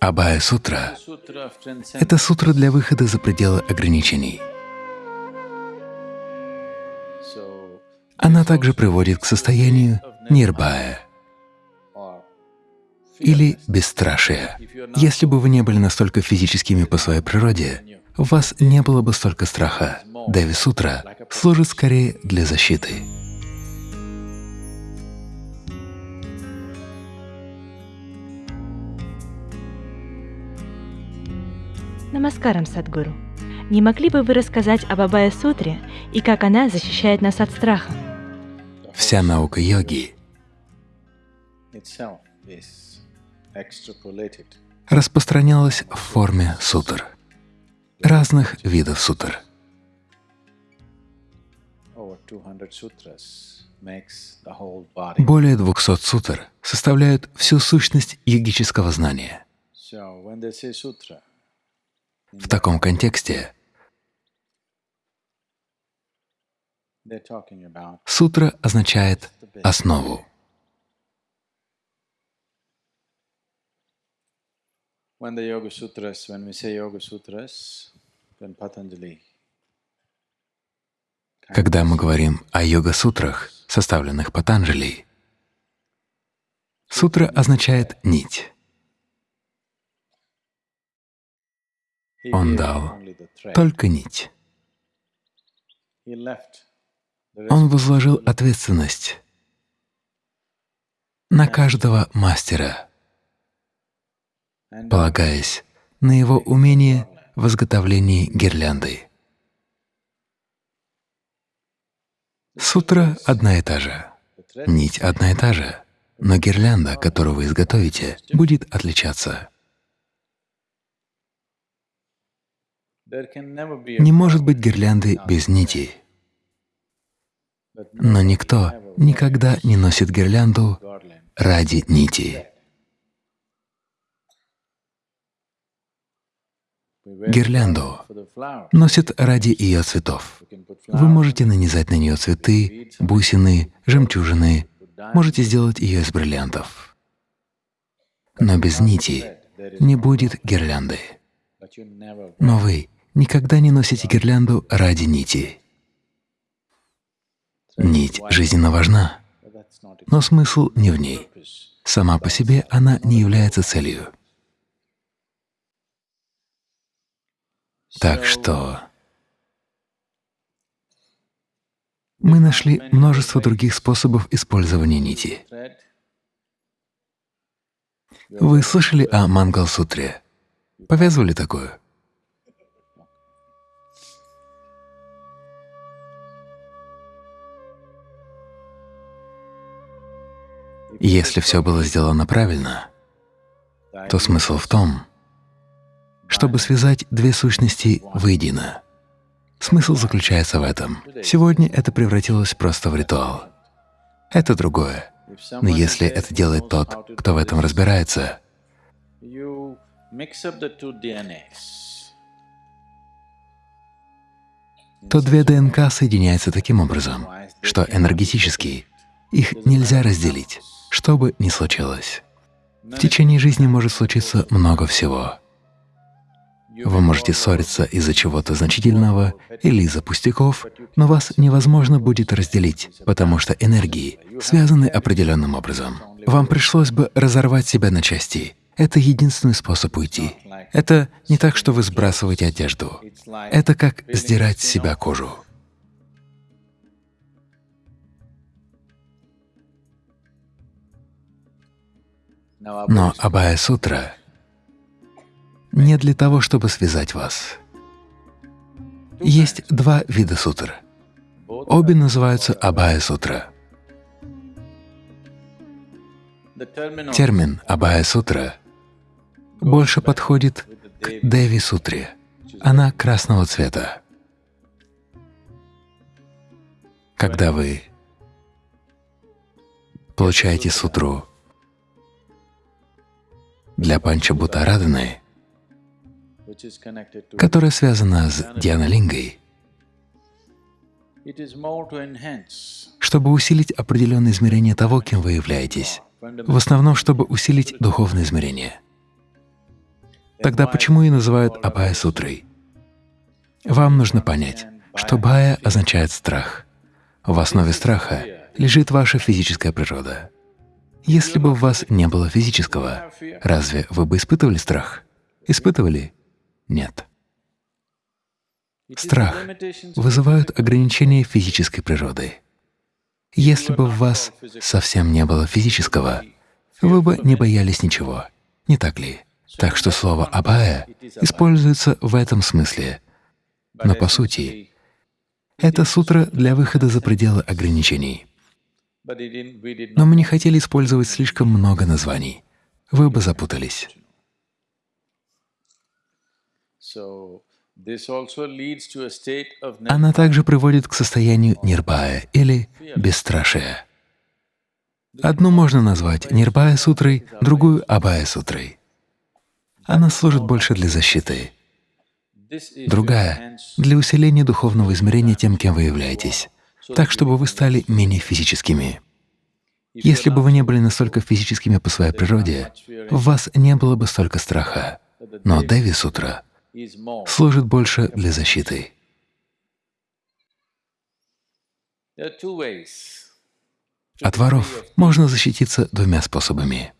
Абая Сутра — это сутра для выхода за пределы ограничений. Она также приводит к состоянию нирбая или бесстрашия. Если бы вы не были настолько физическими по своей природе, у вас не было бы столько страха. Деви Сутра служит скорее для защиты. Намаскарам, Садгуру. Не могли бы вы рассказать об Абая Сутре и как она защищает нас от страха? Вся наука йоги распространялась в форме сутр, разных видов сутр. Более 200 сутр составляют всю сущность йогического знания. В таком контексте сутра означает основу. Когда мы говорим о йога-сутрах, составленных Патанджали, сутра означает «нить». Он дал только нить. Он возложил ответственность на каждого мастера, полагаясь на его умение в изготовлении гирлянды. Сутра одна и та же, нить одна и та же, но гирлянда, которую вы изготовите, будет отличаться. Не может быть гирлянды без нити. Но никто никогда не носит гирлянду ради нити. Гирлянду носят ради ее цветов. Вы можете нанизать на нее цветы, бусины, жемчужины, можете сделать ее из бриллиантов. Но без нити не будет гирлянды. Но вы Никогда не носите гирлянду ради нити. Нить жизненно важна, но смысл не в ней. Сама по себе она не является целью. Так что мы нашли множество других способов использования нити. Вы слышали о Мангал-сутре? Повязывали такое? Если все было сделано правильно, то смысл в том, чтобы связать две сущности воедино. Смысл заключается в этом. Сегодня это превратилось просто в ритуал. Это другое. Но если это делает тот, кто в этом разбирается, то две ДНК соединяются таким образом, что энергетически их нельзя разделить что бы ни случилось. В течение жизни может случиться много всего. Вы можете ссориться из-за чего-то значительного или из-за пустяков, но вас невозможно будет разделить, потому что энергии связаны определенным образом. Вам пришлось бы разорвать себя на части. Это единственный способ уйти. Это не так, что вы сбрасываете одежду. Это как сдирать с себя кожу. Но Абая Сутра не для того, чтобы связать вас. Есть два вида сутр. Обе называются Абая Сутра. Термин Абая Сутра больше подходит к Деви Сутре. Она красного цвета. Когда вы получаете сутру для Панчабутараданы, которая связана с Дианалингой, чтобы усилить определенное измерение того, кем вы являетесь, в основном, чтобы усилить духовное измерение. Тогда почему и называют Абая сутрой? Вам нужно понять, что Бая означает страх. В основе страха лежит ваша физическая природа. Если бы у вас не было физического, разве вы бы испытывали страх? Испытывали? Нет. Страх вызывают ограничения физической природы. Если бы в вас совсем не было физического, вы бы не боялись ничего, не так ли? Так что слово «абая» используется в этом смысле. Но по сути, это сутра для выхода за пределы ограничений. Но мы не хотели использовать слишком много названий. Вы бы запутались. Она также приводит к состоянию нирбая или бесстрашия. Одну можно назвать нирбая сутрой, другую абая сутрой. Она служит больше для защиты. Другая — для усиления духовного измерения тем, кем вы являетесь, так, чтобы вы стали менее физическими. Если бы вы не были настолько физическими по своей природе, в вас не было бы столько страха. Но Деви Сутра служит больше для защиты. От воров можно защититься двумя способами.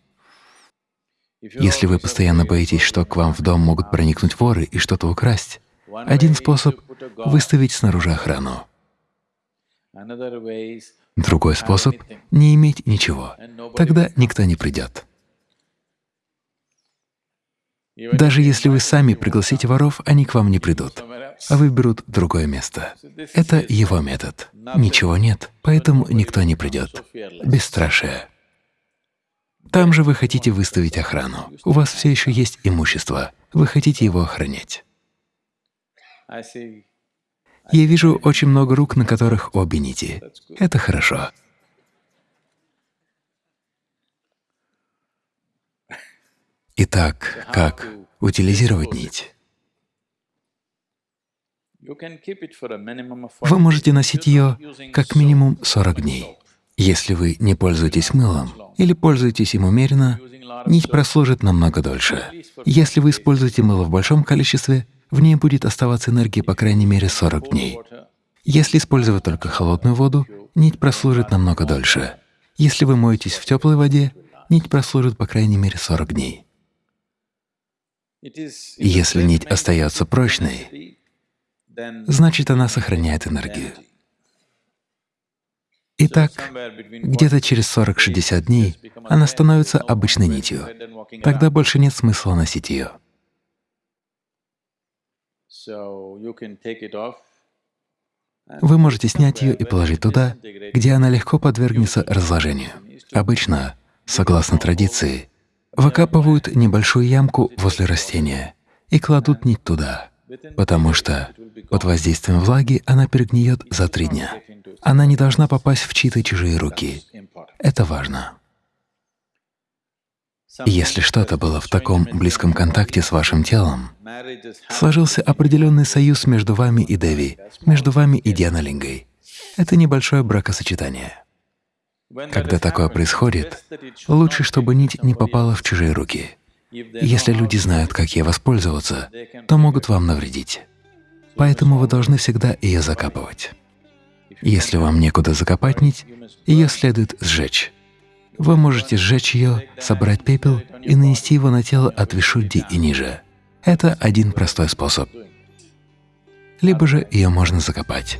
Если вы постоянно боитесь, что к вам в дом могут проникнуть воры и что-то украсть, один способ — выставить снаружи охрану. Другой способ — не иметь ничего. Тогда никто не придет. Даже если вы сами пригласите воров, они к вам не придут, а выберут другое место. Это его метод. Ничего нет, поэтому никто не придет. Бесстрашие. Там же вы хотите выставить охрану. У вас все еще есть имущество. Вы хотите его охранять. Я вижу очень много рук, на которых обе нити. Это хорошо. Итак, как утилизировать нить? Вы можете носить ее как минимум 40 дней. Если вы не пользуетесь мылом или пользуетесь им умеренно, нить прослужит намного дольше. Если вы используете мыло в большом количестве, в ней будет оставаться энергия по крайней мере 40 дней. Если использовать только холодную воду, нить прослужит намного дольше. Если вы моетесь в теплой воде, нить прослужит по крайней мере 40 дней. Если нить остается прочной, значит, она сохраняет энергию. Итак, где-то через 40-60 дней она становится обычной нитью. Тогда больше нет смысла носить ее. Вы можете снять ее и положить туда, где она легко подвергнется разложению. Обычно, согласно традиции, выкапывают небольшую ямку возле растения и кладут нить туда, потому что под воздействием влаги она перегниет за три дня. Она не должна попасть в чьи-то чужие руки. Это важно. Если что-то было в таком близком контакте с вашим телом, сложился определенный союз между вами и Деви, между вами и Дианалингой. Это небольшое бракосочетание. Когда такое происходит, лучше, чтобы нить не попала в чужие руки. Если люди знают, как ей воспользоваться, то могут вам навредить. Поэтому вы должны всегда ее закапывать. Если вам некуда закопать нить, ее следует сжечь. Вы можете сжечь ее, собрать пепел и нанести его на тело от Вишудди и ниже. Это один простой способ. Либо же ее можно закопать.